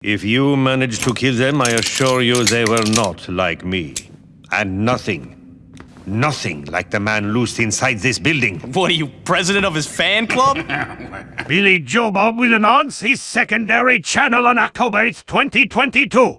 If you managed to kill them, I assure you they were not like me. And nothing, nothing like the man loosed inside this building. What are you, president of his fan club? Billy Joe Bob will announce his secondary channel on October 2022.